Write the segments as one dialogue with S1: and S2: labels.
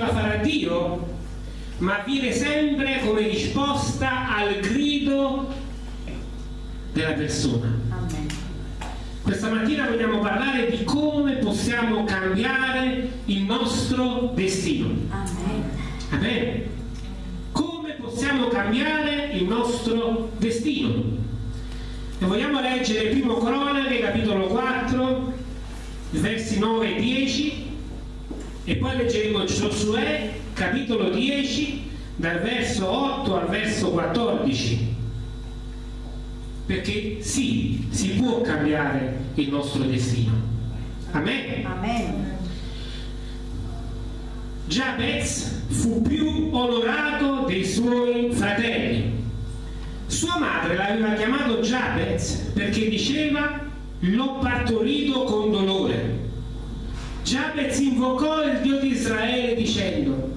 S1: la farà Dio, ma avviene sempre come risposta al grido della persona. Questa mattina vogliamo parlare di come possiamo cambiare il nostro destino. Amen. Come possiamo cambiare il nostro destino? E vogliamo leggere primo Cronache, capitolo 4, versi 9 e 10, e poi leggeremo Giosuè, capitolo 10, dal verso 8 al verso 14 perché sì, si può cambiare il nostro destino. Amen.
S2: Amen.
S1: Giabez fu più onorato dei suoi fratelli. Sua madre l'aveva chiamato Giabez perché diceva l'ho partorito con dolore. Giabez invocò il Dio di Israele dicendo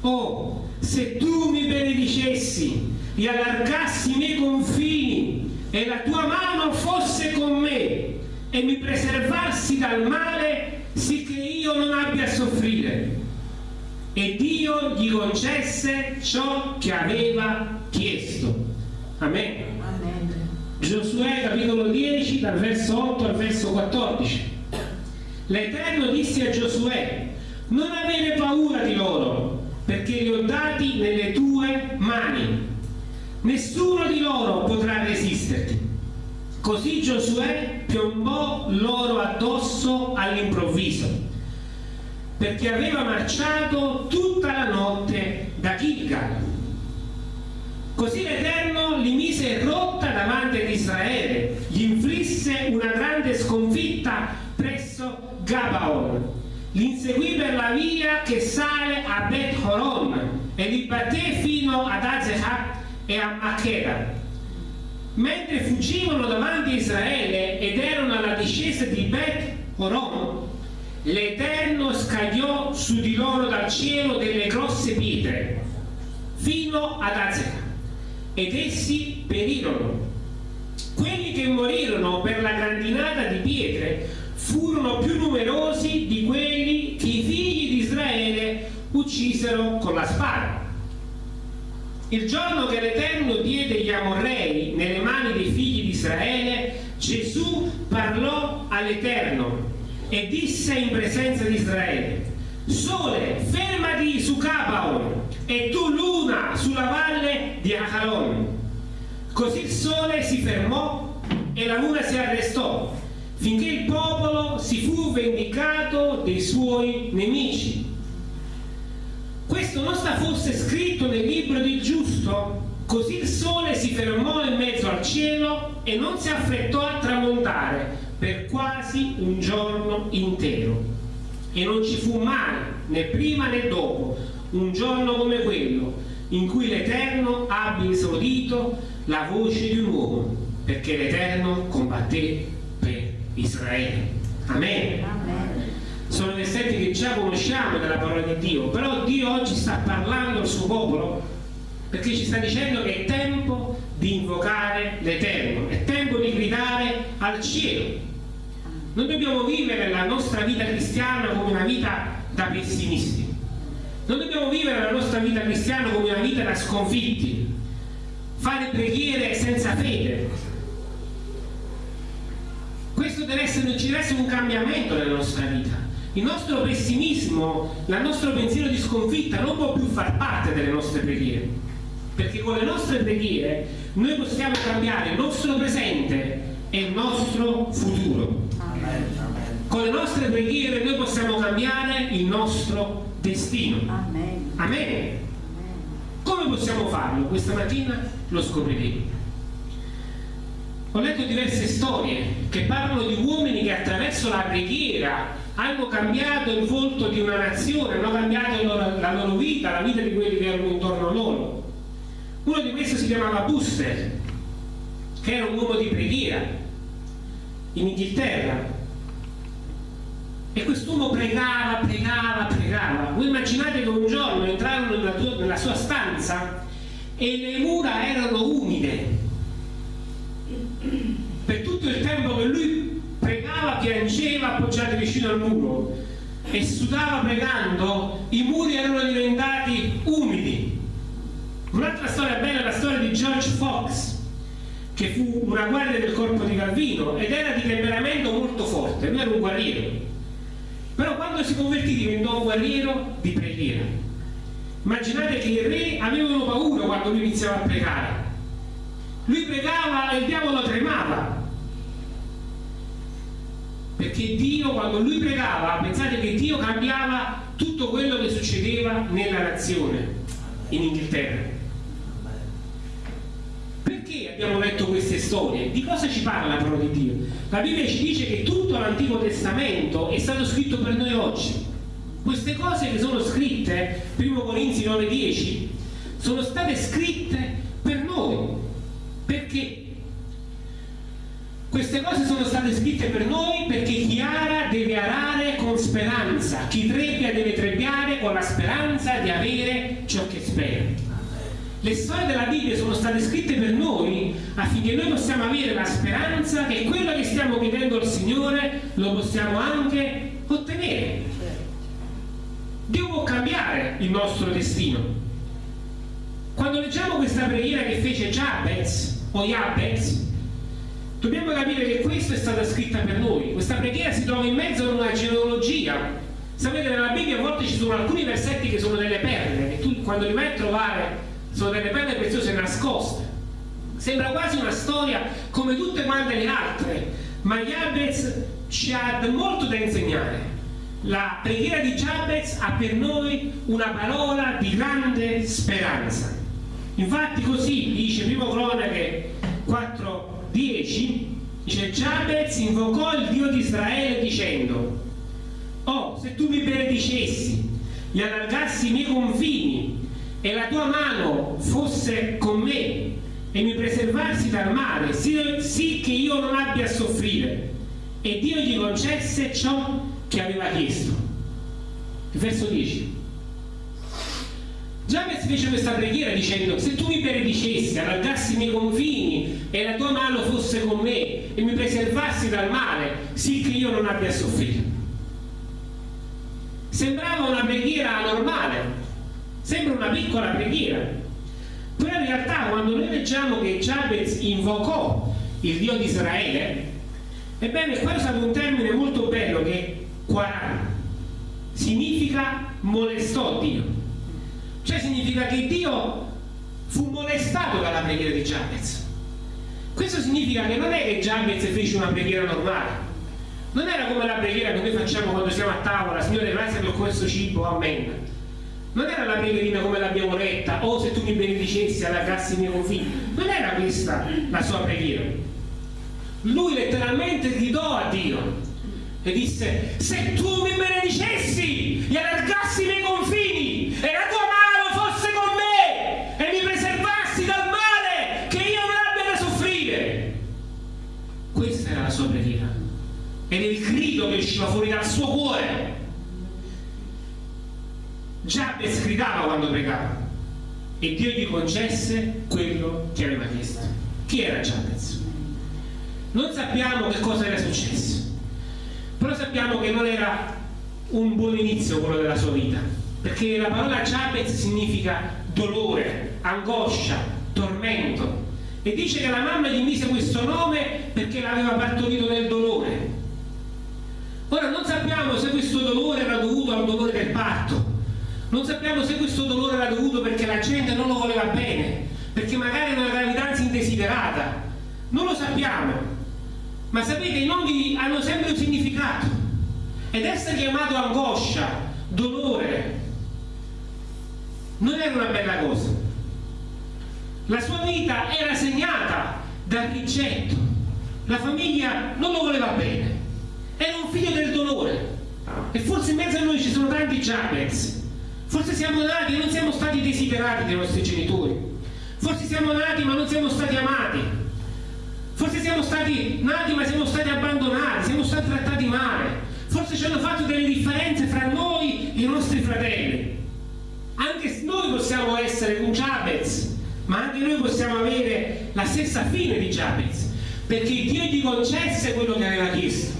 S1: Oh, se tu mi benedicessi e allargassi i miei confini e la tua mano fosse con me e mi preservassi dal male sicché io non abbia a soffrire. E Dio gli concesse ciò che aveva chiesto. Amen,
S2: Amen.
S1: Giosuè capitolo 10 dal verso 8 al verso 14 l'Eterno disse a Giosuè non avere paura di loro perché li ho dati nelle tue mani nessuno di loro potrà resisterti. Così Giosuè piombò loro addosso all'improvviso, perché aveva marciato tutta la notte da Gilgal. Così l'Eterno li mise rotta davanti ad Israele, gli inflisse una grande sconfitta Gabaon, li inseguì per la via che sale a Bet Horon e li batté fino ad Azehah e a Machera. Mentre fuggivano davanti a Israele ed erano alla discesa di Bet Horon, l'Eterno scagliò su di loro dal cielo delle grosse pietre fino ad Azeka ed essi perirono. Quelli che morirono per la grandinata di pietre furono più numerosi di quelli che i figli di Israele uccisero con la spada. Il giorno che l'Eterno diede gli Amorrei nelle mani dei figli di Israele, Gesù parlò all'Eterno e disse in presenza di Israele, Sole, fermati su Capaon e tu luna sulla valle di Ahalon. Così il sole si fermò e la luna si arrestò, finché il popolo si fu vendicato dei suoi nemici. Questo non sta forse scritto nel libro del giusto? Così il sole si fermò in mezzo al cielo e non si affrettò a tramontare per quasi un giorno intero. E non ci fu mai, né prima né dopo, un giorno come quello in cui l'Eterno abbia esaudito la voce di un uomo, perché l'Eterno combatté Israele. Amen.
S2: Amen.
S1: Sono versetti che già conosciamo della parola di Dio, però Dio oggi sta parlando al suo popolo perché ci sta dicendo che è tempo di invocare l'Eterno, è tempo di gridare al cielo. Non dobbiamo vivere la nostra vita cristiana come una vita da pessimisti. Non dobbiamo vivere la nostra vita cristiana come una vita da sconfitti. Fare preghiere senza fede. Questo deve essere, ci deve essere un cambiamento nella nostra vita. Il nostro pessimismo, il nostro pensiero di sconfitta non può più far parte delle nostre preghiere. Perché con le nostre preghiere noi possiamo cambiare il nostro presente e il nostro futuro. Con le nostre preghiere noi possiamo cambiare il nostro destino.
S2: Amen.
S1: Amen. Come possiamo farlo? Questa mattina lo scopriremo. Ho letto diverse storie che parlano di uomini che attraverso la preghiera hanno cambiato il volto di una nazione, hanno cambiato la loro vita, la vita di quelli che erano intorno a loro. Uno di questi si chiamava Buster, che era un uomo di preghiera in Inghilterra. E quest'uomo pregava, pregava, pregava. Voi immaginate che un giorno entrarono nella, nella sua stanza e le mura erano umide Per tutto il tempo che lui pregava, piangeva appoggiato vicino al muro e sudava pregando, i muri erano diventati umidi. Un'altra storia bella è la storia di George Fox, che fu una guardia del corpo di Calvino ed era di temperamento molto forte, lui era un guerriero. Però quando si convertì diventò un guerriero di preghiera. Immaginate che i re avevano paura quando lui iniziava a pregare. Lui pregava e il diavolo tremava. Perché Dio, quando lui pregava, pensate che Dio cambiava tutto quello che succedeva nella nazione in Inghilterra abbiamo letto queste storie, di cosa ci parla la parola di Dio? La Bibbia ci dice che tutto l'Antico Testamento è stato scritto per noi oggi. Queste cose che sono scritte, 1 Corinzi 9-10, sono state scritte per noi. Perché? Queste cose sono state scritte per noi perché chi ara deve arare con speranza, chi trebbia deve trebbiare con la speranza di avere ciò che spera. Le storie della Bibbia sono state scritte per noi affinché noi possiamo avere la speranza che quello che stiamo chiedendo al Signore lo possiamo anche ottenere. Dio può cambiare il nostro destino. Quando leggiamo questa preghiera che fece Jabez o Jabez, dobbiamo capire che questa è stata scritta per noi. Questa preghiera si trova in mezzo a una genealogia. Sapete, nella Bibbia a volte ci sono alcuni versetti che sono delle perle, che tu quando li vai a trovare sono delle perle preziose nascoste. Sembra quasi una storia come tutte quante le altre, ma Jabez ci ha molto da insegnare. La preghiera di Jabez ha per noi una parola di grande speranza. Infatti così dice primo cronache 4.10 dice Jabez invocò il Dio di Israele dicendo Oh, se tu mi benedicessi e allargassi i miei confini e la tua mano fosse con me e mi preservassi dal male, sì, che io non abbia a soffrire. E Dio gli concesse ciò che aveva chiesto. Verso 10. Giabez fece questa preghiera dicendo se tu mi benedicessi, allargassi i miei confini e la tua mano fosse con me e mi preservassi dal male, sì che io non abbia soffrire. Sembrava una preghiera normale, Sembra una piccola preghiera, però in realtà quando noi leggiamo che Jabez invocò il Dio di Israele, ebbene qua è usato un termine molto bello che quarà, significa molestò Dio. Cioè significa che Dio fu molestato dalla preghiera di Jabez. Questo significa che non è che Jabez fece una preghiera normale, non era come la preghiera che noi facciamo quando siamo a tavola, Signore grazie per questo cibo, amen non era la preghierina come l'abbiamo letta o oh, se tu mi benedicessi allargassi i miei confini non era questa la sua preghiera. Lui letteralmente gridò a Dio e disse se tu mi benedicessi e allargassi i miei confini e la tua mano fosse con me e mi preservassi dal male che io non abbia da soffrire questa era la sua preghiera ed il grido che usciva fuori dal suo cuore Giabez gridava quando pregava e Dio gli concesse quello che aveva chiesto. Chi era Giabez? Non sappiamo che cosa era successo, però sappiamo che non era un buon inizio quello della sua vita, perché la parola Giabez significa dolore, angoscia, tormento. E dice che la mamma gli mise questo nome perché l'aveva partorito nel dolore. Ora non sappiamo se questo dolore era dovuto al dolore del parto, non sappiamo se questo dolore era dovuto perché la gente non lo voleva bene, perché magari era una gravidanza indesiderata. Non lo sappiamo. Ma sapete, i nomi hanno sempre un significato. Ed essere chiamato angoscia, dolore, non era una bella cosa. La sua vita era segnata dal rigetto. La famiglia non lo voleva bene. Era un figlio del dolore. E forse in mezzo a noi ci sono tanti Jabez Forse siamo nati e non siamo stati desiderati dai nostri genitori. Forse siamo nati ma non siamo stati amati. Forse siamo stati nati ma siamo stati abbandonati, siamo stati trattati male. Forse ci hanno fatto delle differenze fra noi e i nostri fratelli. Anche noi possiamo essere un Jabez, ma anche noi possiamo avere la stessa fine di Jabez. perché Dio gli concesse quello che aveva chiesto.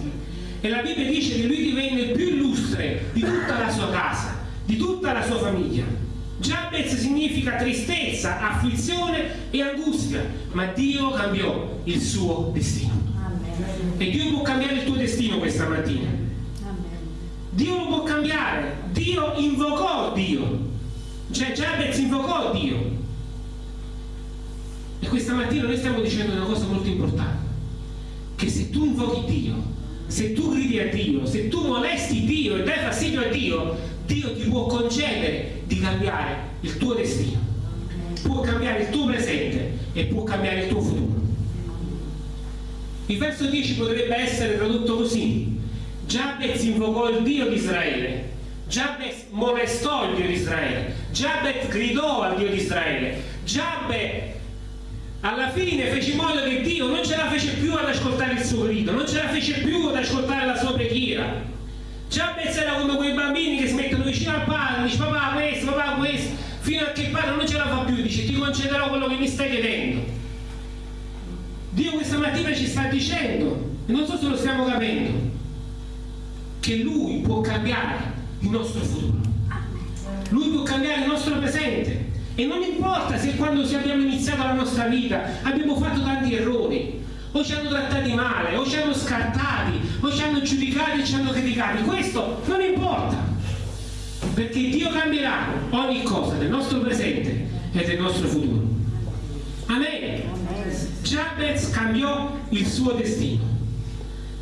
S1: E la Bibbia dice che lui divenne più illustre di tutta la sua casa, di tutta la sua famiglia. Giabez significa tristezza, afflizione e angustia, ma Dio cambiò il suo destino. E Dio può cambiare il tuo destino questa mattina. Dio lo può cambiare. Dio invocò Dio. Cioè Giabez invocò Dio. E questa mattina noi stiamo dicendo una cosa molto importante. Che se tu invochi Dio, se tu gridi a Dio, se tu molesti Dio e dai fastidio a Dio, Dio ti può concedere di cambiare il tuo destino. Può cambiare il tuo presente e può cambiare il tuo futuro. Il verso 10 potrebbe essere tradotto così. Giabez invocò il Dio di Israele. Giabez molestò il Dio di Israele. Giabez gridò al Dio di Israele. Giabez alla fine fece in modo che Dio non ce la fece più ad ascoltare il suo grido, non ce la fece più ad ascoltare la sua preghiera. Giabez era come quei bambini che si mettono vicino al padre, dice papà questo, papà questo, fino a che il padre non ce la fa più, dice ti concederò quello che mi stai chiedendo. Dio questa mattina ci sta dicendo, e non so se lo stiamo capendo, che Lui può cambiare il nostro futuro. Lui può cambiare il nostro presente. E non importa se quando abbiamo iniziato la nostra vita abbiamo fatto tanti errori, o ci hanno trattati male, o ci hanno scartati, o ci hanno giudicati e ci hanno criticati. Questo non importa, perché Dio cambierà ogni cosa del nostro presente e del nostro futuro. Amen. Jabez cambiò il suo destino.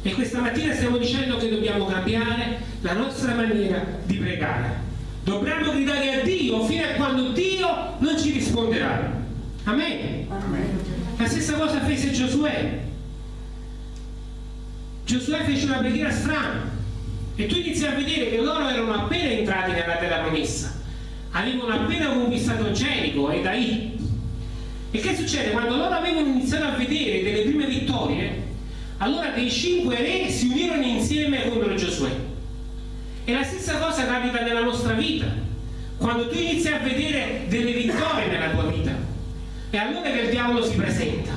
S1: E questa mattina stiamo dicendo che dobbiamo cambiare la nostra maniera di pregare. Dobbiamo gridare a Dio fino a quando Dio non ci risponderà. Amen. Amen. La stessa cosa fece Giosuè. Giosuè fece una preghiera strana e tu inizi a vedere che loro erano appena entrati nella terra promessa, avevano appena conquistato Gerico e Dai. E che succede? Quando loro avevano iniziato a vedere delle prime vittorie, allora dei cinque re si unirono insieme contro Giosuè. E la stessa cosa capita nella nostra vita. Quando tu inizi a vedere delle vittorie nella tua vita, è allora che il diavolo si presenta.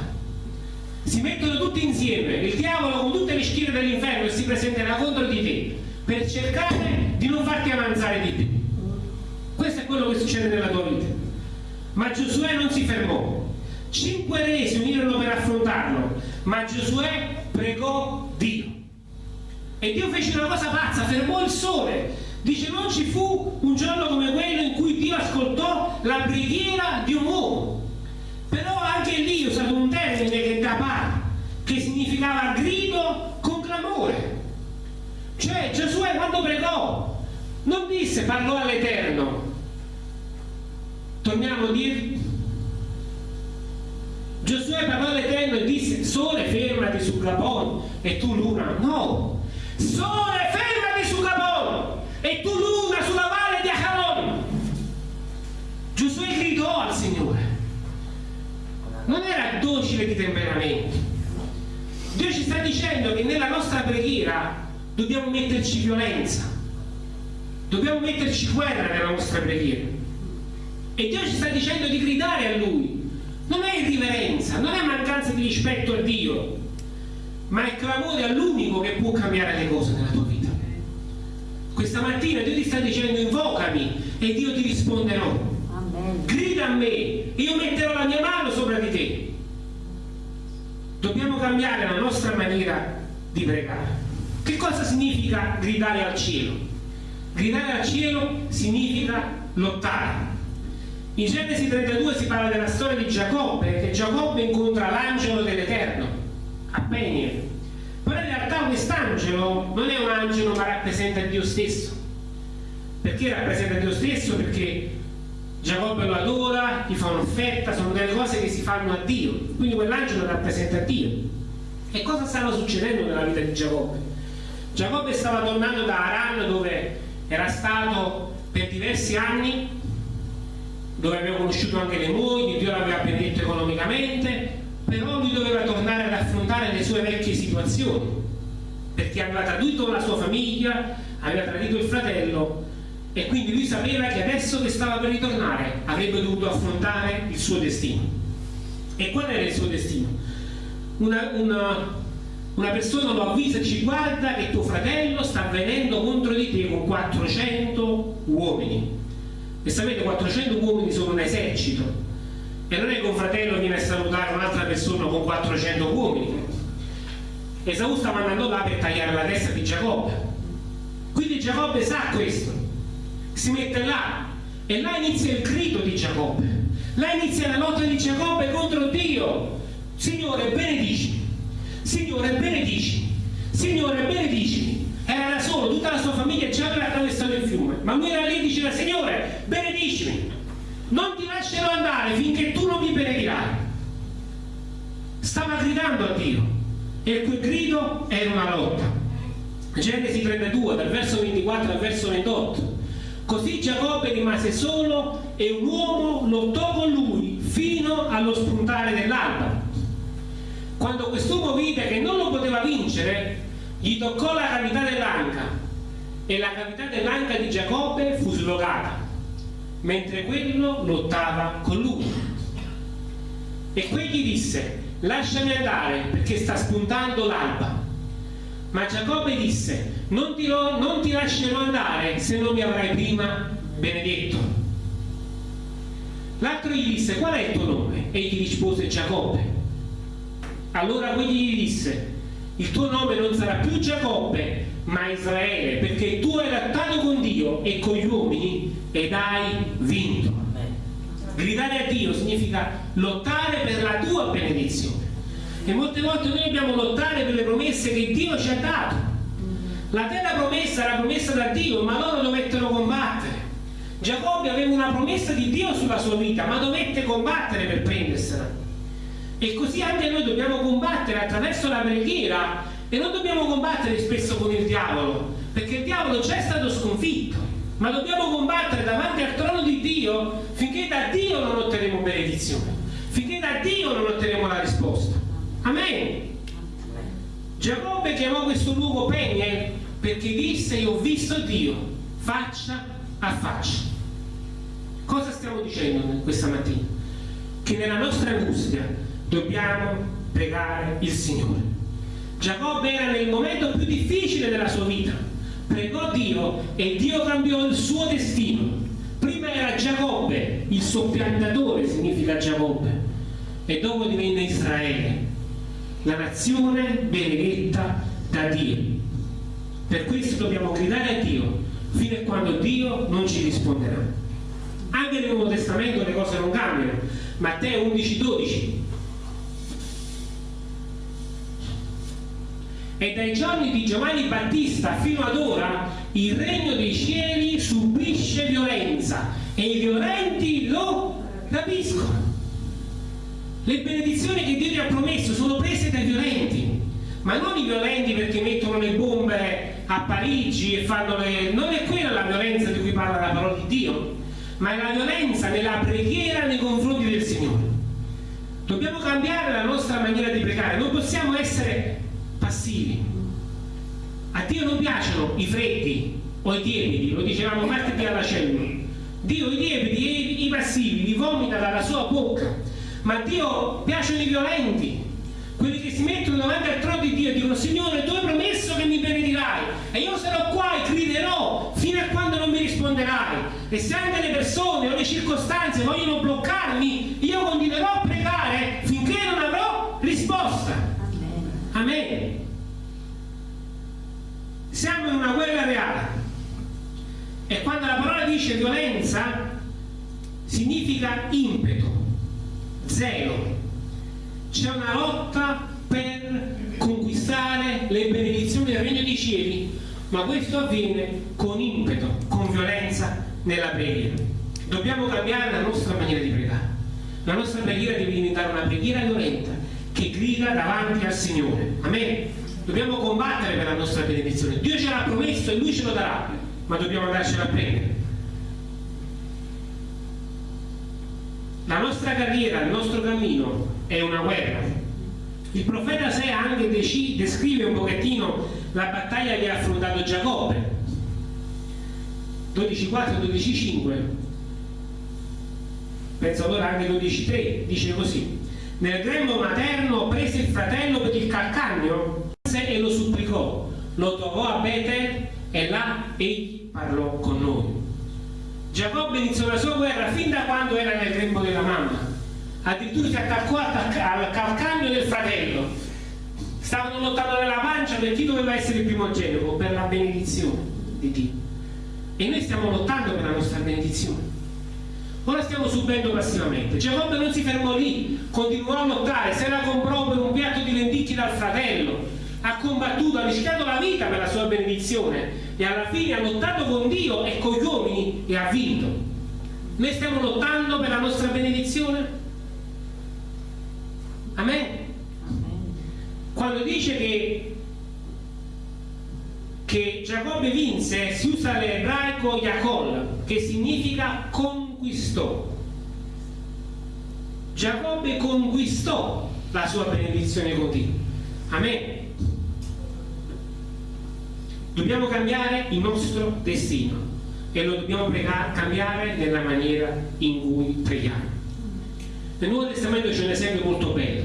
S1: Si mettono tutti insieme, il diavolo con tutte le schiere dell'inferno e si presenterà contro di te per cercare di non farti avanzare di più. Questo è quello che succede nella tua vita. Ma Giosuè non si fermò. Cinque re si unirono per affrontarlo, ma Giosuè pregò Dio. E Dio fece una cosa pazza, fermò il sole. Dice non ci fu un giorno come quello in cui Dio ascoltò la preghiera di un uomo. Però anche lì è usato un termine che da par, che significava grido con clamore. Cioè Giosuè quando pregò non disse parlò all'Eterno. Torniamo a dire Giosuè parlò all'Eterno e disse sole fermati su Gabon e tu luna no sole fermati su Gabon e tu luna sulla valle di Acaron Giosuè gridò al Signore. Non era docile di temperamento Dio ci sta dicendo che nella nostra preghiera dobbiamo metterci violenza. Dobbiamo metterci guerra nella nostra preghiera. E Dio ci sta dicendo di gridare a Lui. Non è irriverenza, non è mancanza di rispetto a Dio, ma è clamore all'unico che può cambiare le cose nella tua vita. Questa mattina Dio ti sta dicendo invocami e Dio ti risponderò. Amen. Grida a me, io metterò la mia mano sopra di te. Dobbiamo cambiare la nostra maniera di pregare. Che cosa significa gridare al cielo? Gridare al cielo significa lottare in Genesi 32 si parla della storia di Giacobbe, che Giacobbe incontra l'angelo dell'Eterno a Peniel. Però in realtà quest'angelo non è un angelo ma rappresenta Dio stesso. Perché rappresenta Dio stesso? Perché Giacobbe lo adora, gli fa un'offerta, sono delle cose che si fanno a Dio. Quindi quell'angelo rappresenta Dio. E cosa stava succedendo nella vita di Giacobbe? Giacobbe stava tornando da Aran dove era stato per diversi anni dove aveva conosciuto anche le mogli, Dio l'aveva benedetto economicamente, però lui doveva tornare ad affrontare le sue vecchie situazioni, perché aveva tradito la sua famiglia, aveva tradito il fratello e quindi lui sapeva che adesso che stava per ritornare avrebbe dovuto affrontare il suo destino. E qual era il suo destino? una, una, una persona lo avvisa e ci guarda che tuo fratello sta venendo contro di te con 400 uomini. E sapete, 400 uomini sono un esercito. E non è che un fratello viene a salutare un'altra persona con 400 uomini. Esaù stava andando là per tagliare la testa di Giacobbe. Quindi Giacobbe sa questo. Si mette là e là inizia il grido di Giacobbe. Là inizia la lotta di Giacobbe contro Dio. Signore, benedicimi. Signore, benedicimi. Signore, benedicimi. Era da solo, tutta la sua famiglia già aveva attraversato il fiume. Ma lui era lì e diceva, Signore, benedicimi. Non ti lascerò andare finché tu non mi benedirai. Stava gridando a Dio. E quel grido era una lotta. Genesi 32, dal verso 24 al verso 28. Così Giacobbe rimase solo e un uomo lottò con lui fino allo spuntare dell'alba. Quando quest'uomo vide che non lo poteva vincere, gli toccò la cavità dell'anca e la cavità dell'anca di Giacobbe fu slogata, mentre quello lottava con lui. E quegli disse, lasciami andare perché sta spuntando l'alba. Ma Giacobbe disse, non ti, non ti lascerò andare se non mi avrai prima benedetto. L'altro gli disse, qual è il tuo nome? Egli rispose Giacobbe. Allora quegli gli disse, il tuo nome non sarà più Giacobbe, ma Israele, perché tu hai lottato con Dio e con gli uomini ed hai vinto. Gridare a Dio significa lottare per la tua benedizione. E molte volte noi dobbiamo lottare per le promesse che Dio ci ha dato. La terra promessa era promessa da Dio, ma loro dovettero combattere. Giacobbe aveva una promessa di Dio sulla sua vita, ma dovette combattere per prendersela. E così anche noi dobbiamo combattere attraverso la preghiera e non dobbiamo combattere spesso con il diavolo, perché il diavolo già è stato sconfitto, ma dobbiamo combattere davanti al trono di Dio finché da Dio non otterremo benedizione, finché da Dio non otterremo la risposta. Amen. Giacobbe chiamò questo luogo Peniel perché disse io ho visto Dio faccia a faccia. Cosa stiamo dicendo questa mattina? Che nella nostra angustia dobbiamo pregare il Signore. Giacobbe era nel momento più difficile della sua vita, pregò Dio e Dio cambiò il suo destino. Prima era Giacobbe, il soppiantatore significa Giacobbe, e dopo divenne Israele, la nazione benedetta da Dio. Per questo dobbiamo gridare a Dio fino a quando Dio non ci risponderà. Anche nel Nuovo Testamento le cose non cambiano. Matteo 11, 12. E dai giorni di Giovanni Battista fino ad ora il regno dei cieli subisce violenza e i violenti lo rapiscono. Le benedizioni che Dio ti ha promesso sono prese dai violenti, ma non i violenti perché mettono le bombe a Parigi e fanno le... non è quella la violenza di cui parla la parola di Dio, ma è la violenza nella preghiera nei confronti del Signore. Dobbiamo cambiare la nostra maniera di pregare, non possiamo essere passivi. A Dio non piacciono i freddi o i tiepidi, lo dicevamo martedì alla cellula. Dio i tiepidi e i, passivi li vomita dalla sua bocca ma a Dio piacciono i violenti quelli che si mettono davanti al trono di Dio e dicono Signore tu hai promesso che mi benedirai e io sarò qua e griderò fino a quando non mi risponderai e se anche le persone o le circostanze vogliono bloccarmi io continuerò a pregare finché non avrò risposta Amen siamo in una guerra reale e quando la parola dice violenza significa impeto zero. C'è una lotta per conquistare le benedizioni del regno dei cieli, ma questo avviene con impeto, con violenza nella preghiera. Dobbiamo cambiare la nostra maniera di pregare. La nostra preghiera deve diventare una preghiera violenta che grida davanti al Signore. Amen. Dobbiamo combattere per la nostra benedizione. Dio ce l'ha promesso e Lui ce lo darà, ma dobbiamo andarcela a prendere. La nostra carriera, il nostro cammino è una guerra. Il profeta Sea anche descrive un pochettino la battaglia che ha affrontato Giacobbe. 12.4 12.5 penso allora anche 12.3 dice così nel grembo materno prese il fratello per il calcagno e lo supplicò. Lo trovò a Betel e là egli parlò con noi. Giacobbe iniziò la sua guerra fin da quando era nel grembo della mamma. Addirittura si attaccò al calcagno del fratello. Stavano lottando nella pancia per chi doveva essere il primogenito, per la benedizione di Dio. E noi stiamo lottando per la nostra benedizione. Ora stiamo subendo passivamente. Giacobbe non si fermò lì, continuò a lottare, se la comprò per un piatto di lenticchie dal fratello, ha combattuto, ha rischiato la vita per la sua benedizione e alla fine ha lottato con Dio e con gli uomini e ha vinto. Noi stiamo lottando per la nostra benedizione? Amen? Quando dice che, che Giacobbe vinse, si usa l'ebraico Yacol, che significa conquistò. Giacobbe conquistò la sua benedizione continua. Amen. Dobbiamo cambiare il nostro destino e lo dobbiamo cambiare nella maniera in cui preghiamo. Nel Nuovo Testamento c'è un esempio molto bello,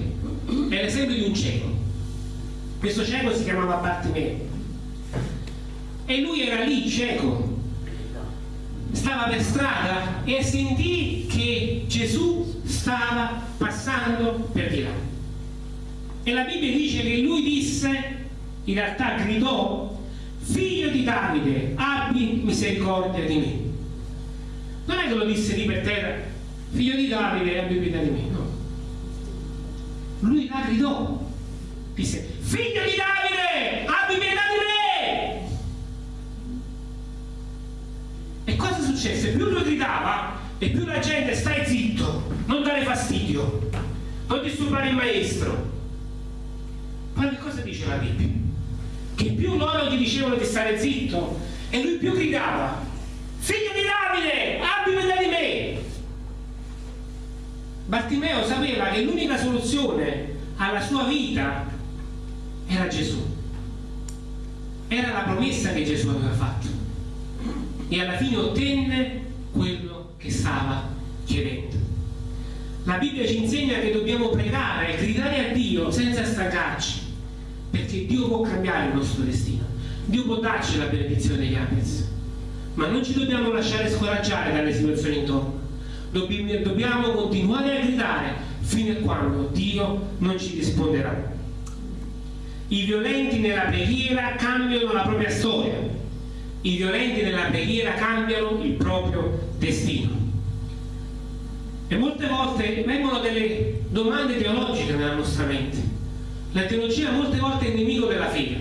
S1: è l'esempio di un cieco. Questo cieco si chiamava Bartimeo e lui era lì cieco, stava per strada e sentì che Gesù stava passando per di là. E la Bibbia dice che lui disse, in realtà gridò figlio di Davide, abbi misericordia di me. Non è che lo disse lì per terra, figlio di Davide, abbi pietà di me, no. Lui la gridò, disse, figlio di Davide, Cosa successe? Più lui gridava e più la gente stai zitto, non dare fastidio, non disturbare il maestro. Ma che cosa dice la Bibbia? che più loro gli dicevano di stare zitto e lui più gridava figlio di Davide abbi pietà di me Bartimeo sapeva che l'unica soluzione alla sua vita era Gesù era la promessa che Gesù aveva fatto e alla fine ottenne quello che stava chiedendo. La Bibbia ci insegna che dobbiamo pregare e gridare a Dio senza stancarci perché Dio può cambiare il nostro destino. Dio può darci la benedizione degli Apes ma non ci dobbiamo lasciare scoraggiare dalle situazioni intorno. Dobbiamo continuare a gridare fino a quando Dio non ci risponderà. I violenti nella preghiera cambiano la propria storia i violenti nella preghiera cambiano il proprio destino e molte volte vengono delle domande teologiche nella nostra mente la teologia molte volte è il nemico della fede,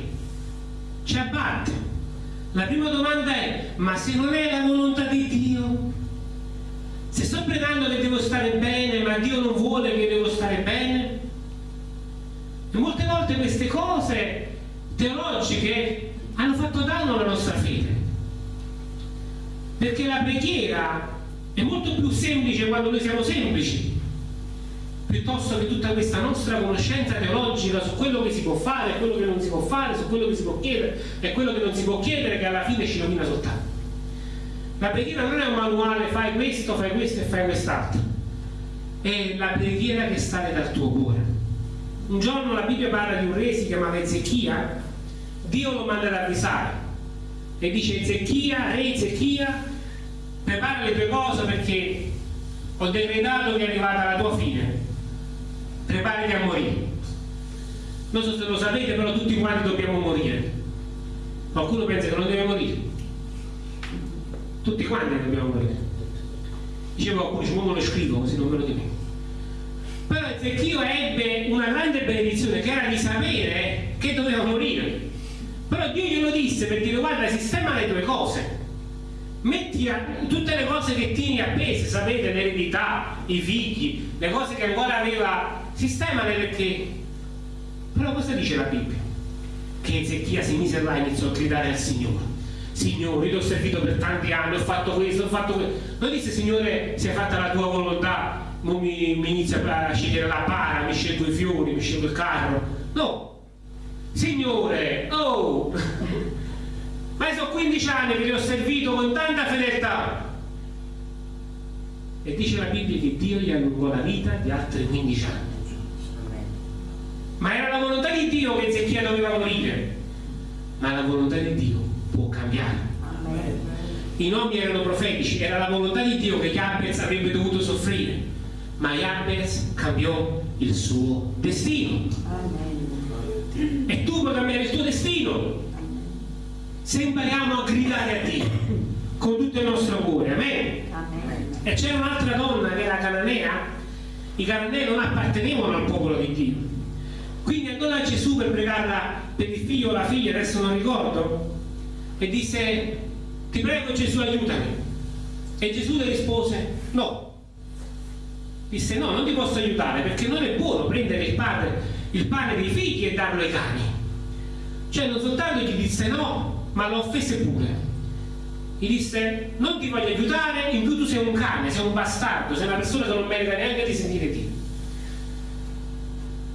S1: ci abbatte. La prima domanda è, ma se non è la volontà di Dio? Se sto pregando che devo stare bene, ma Dio non vuole che devo stare bene? E molte volte queste cose teologiche hanno fatto danno alla nostra fede. Perché la preghiera è molto più semplice quando noi siamo semplici piuttosto che tutta questa nostra conoscenza teologica su quello che si può fare e quello che non si può fare, su quello che si può chiedere e quello che non si può chiedere che alla fine ci rovina soltanto. La preghiera non è un manuale, fai questo, fai questo e fai quest'altro. È la preghiera che sale dal tuo cuore. Un giorno la Bibbia parla di un re, si chiamava Ezechia, Dio lo manda ad avvisare e dice Ezechia, re Ezechia, prepara le tue cose perché ho decretato che è arrivata la tua fine. Preparati a morire. Non so se lo sapete però tutti quanti dobbiamo morire. Qualcuno pensa che non deve morire? Tutti quanti dobbiamo morire. Dicevo qualcuno dice come lo scrivo così non me lo dimentico però Ezechio ebbe una grande benedizione che era di sapere che doveva morire. Però Dio glielo disse per dire guarda sistema le tue cose metti a, tutte le cose che tieni appese sapete l'eredità, i figli le cose che ancora aveva sistemale perché però cosa dice la Bibbia? che Ezechia si mise là e iniziò a gridare al Signore Signore, io ti ho servito per tanti anni, ho fatto questo, ho fatto questo. Non disse, Signore, sia fatta la tua volontà, non mi, mi inizia a scegliere la para, mi scelgo i fiori, mi scelgo il carro. No. Signore, oh! Ma sono 15 anni che ti ho servito con tanta fedeltà. E dice la Bibbia che Dio gli allungò la vita di altri 15 anni di Dio che Ezechia doveva morire, ma la volontà di Dio può cambiare. I nomi erano profetici, era la volontà di Dio che Jabez avrebbe dovuto soffrire, ma Jabez cambiò il suo destino. E tu puoi cambiare il tuo destino se impariamo a gridare a Dio con tutto il nostro cuore. Amen. E c'era un'altra donna che era cananea, i cananei non appartenevano al popolo di Dio. Quindi andò da Gesù per pregarla per il figlio o la figlia, adesso non ricordo, e disse, ti prego Gesù aiutami. E Gesù le rispose, no. Disse, no, non ti posso aiutare perché non è buono prendere il, padre, il pane dei figli e darlo ai cani. Cioè non soltanto gli disse no, ma lo offese pure gli disse non ti voglio aiutare, in più tu sei un cane, sei un bastardo, sei una persona che non merita neanche di sentire Dio.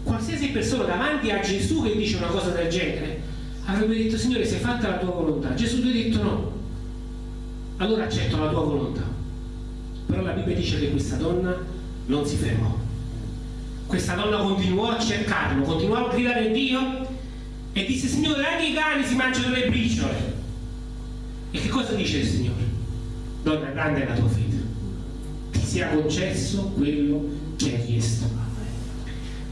S1: Qualsiasi persona davanti a Gesù che dice una cosa del genere avrebbe detto Signore sei fatta la tua volontà. Gesù ti ha detto no. Allora accetto la tua volontà. Però la Bibbia dice che questa donna non si fermò. Questa donna continuò a cercarlo, continuò a gridare Dio e disse Signore anche i cani si mangiano le briciole e che cosa dice il Signore? Donna, grande è la tua fede. Ti sia concesso quello che hai chiesto.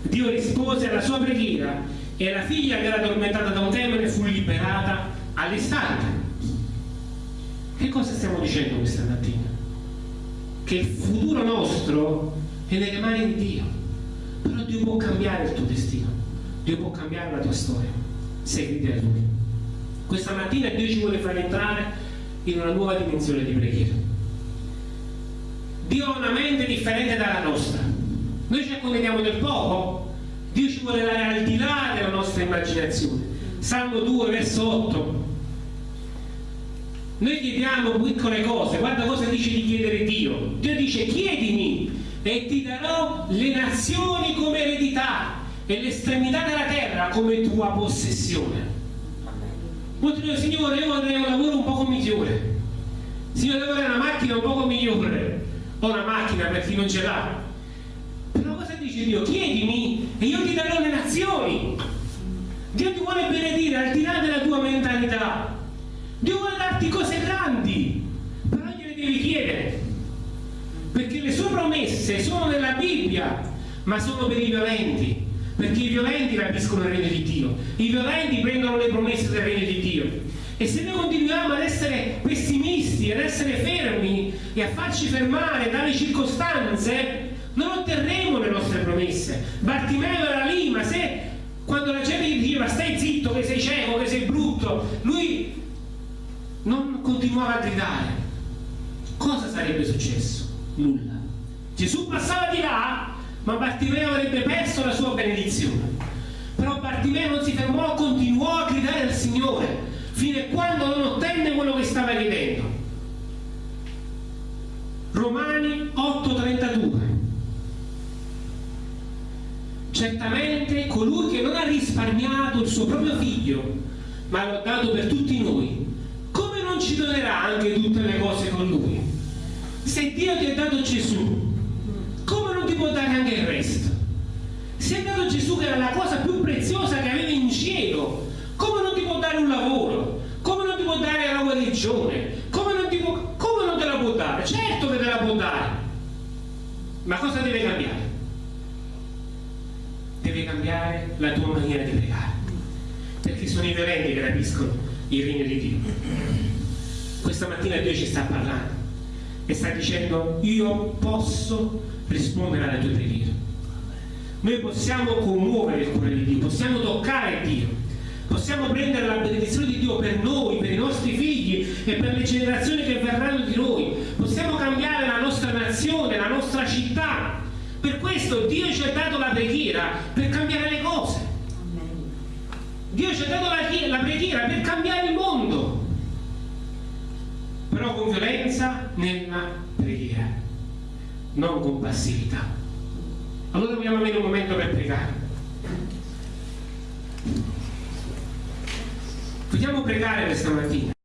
S1: Dio rispose alla sua preghiera e la figlia che era addormentata da un demone fu liberata all'istante. Che cosa stiamo dicendo questa mattina? Che il futuro nostro è nelle mani di Dio. Però Dio può cambiare il tuo destino. Dio può cambiare la tua storia. Seguiti a Lui. Questa mattina Dio ci vuole far entrare in una nuova dimensione di preghiera. Dio ha una mente differente dalla nostra. Noi ci accontentiamo del poco, Dio ci vuole dare al di là della nostra immaginazione. Salmo 2, verso 8. Noi chiediamo piccole cose, guarda cosa dice di chiedere Dio. Dio dice chiedimi e ti darò le nazioni come eredità e l'estremità della terra come tua possessione. Molti dicono, Signore, io vorrei un lavoro un poco migliore. Signore, io vorrei una macchina un poco migliore. O una macchina per chi non ce l'ha. Però cosa dice Dio? Chiedimi e io ti darò le nazioni. Dio ti vuole benedire al di là della tua mentalità. Dio vuole darti cose grandi, però gliele devi chiedere. Perché le sue promesse sono nella Bibbia, ma sono per i violenti perché i violenti rapiscono il regno di Dio, i violenti prendono le promesse del regno di Dio. E se noi continuiamo ad essere pessimisti, ad essere fermi e a farci fermare dalle circostanze, non otterremo le nostre promesse. Bartimeo era lì, ma se quando la gente gli diceva stai zitto che sei cieco, che sei brutto, lui non continuava a gridare. Cosa sarebbe successo? Nulla. Gesù passava di là ma Bartimeo avrebbe perso la sua benedizione. Però Bartimeo non si fermò, continuò a gridare al Signore fino a quando non ottenne quello che stava chiedendo. Romani 8:32 Certamente colui che non ha risparmiato il suo proprio figlio, ma l'ha dato per tutti noi, come non ci donerà anche tutte le cose con lui? Se Dio ti ha dato Gesù, ti dare anche il resto. Se è dato Gesù che era la cosa più preziosa che avevi in cielo, come non ti può dare un lavoro? Come non ti può dare la guarigione? Come non, può, come non te la può dare? Certo che te la può dare. Ma cosa deve cambiare? Deve cambiare la tua maniera di pregare. Perché sono i violenti che rapiscono il regno di Dio. Questa mattina Dio ci sta parlando e sta dicendo io posso rispondere alle tue preghiere. Noi possiamo commuovere il cuore di Dio, possiamo toccare Dio, possiamo prendere la benedizione di Dio per noi, per i nostri figli e per le generazioni che verranno di noi. Possiamo cambiare la nostra nazione, la nostra città. Per questo Dio ci ha dato la preghiera per cambiare le cose. Dio ci ha dato la, la preghiera per cambiare il mondo. Però con violenza nella preghiera non con passività. Allora dobbiamo avere un momento per pregare. Vogliamo pregare questa mattina.